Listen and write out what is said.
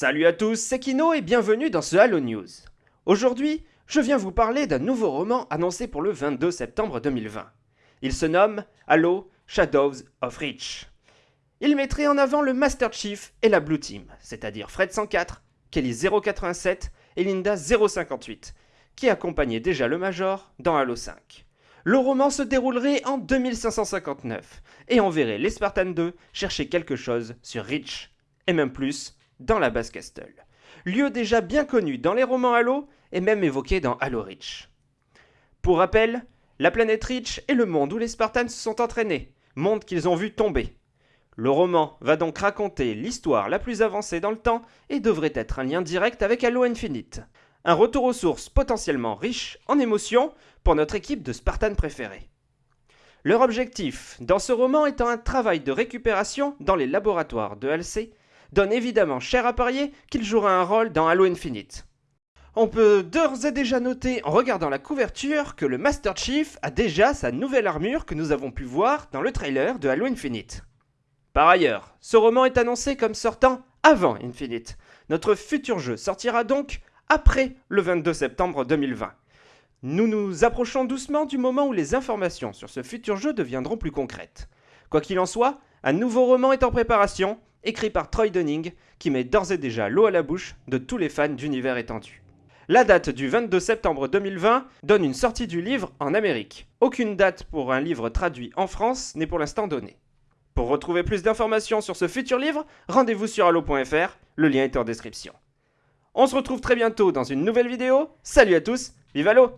Salut à tous, c'est Kino et bienvenue dans ce Halo News. Aujourd'hui, je viens vous parler d'un nouveau roman annoncé pour le 22 septembre 2020. Il se nomme Halo Shadows of Reach. Il mettrait en avant le Master Chief et la Blue Team, c'est-à-dire Fred 104, Kelly 087 et Linda 058, qui accompagnaient déjà le Major dans Halo 5. Le roman se déroulerait en 2559 et on verrait les Spartans 2 chercher quelque chose sur Reach, et même plus dans la base Castle. Lieu déjà bien connu dans les romans Halo et même évoqué dans Halo Reach. Pour rappel, la planète Reach est le monde où les Spartans se sont entraînés, monde qu'ils ont vu tomber. Le roman va donc raconter l'histoire la plus avancée dans le temps et devrait être un lien direct avec Halo Infinite. Un retour aux sources potentiellement riche en émotions pour notre équipe de Spartans préférés. Leur objectif dans ce roman étant un travail de récupération dans les laboratoires de HLC donne évidemment cher à parier qu'il jouera un rôle dans Halo Infinite. On peut d'ores et déjà noter en regardant la couverture que le Master Chief a déjà sa nouvelle armure que nous avons pu voir dans le trailer de Halo Infinite. Par ailleurs, ce roman est annoncé comme sortant avant Infinite. Notre futur jeu sortira donc après le 22 septembre 2020. Nous nous approchons doucement du moment où les informations sur ce futur jeu deviendront plus concrètes. Quoi qu'il en soit, un nouveau roman est en préparation écrit par Troy Dunning, qui met d'ores et déjà l'eau à la bouche de tous les fans d'univers étendu. La date du 22 septembre 2020 donne une sortie du livre en Amérique. Aucune date pour un livre traduit en France n'est pour l'instant donnée. Pour retrouver plus d'informations sur ce futur livre, rendez-vous sur allo.fr, le lien est en description. On se retrouve très bientôt dans une nouvelle vidéo. Salut à tous, vive Allo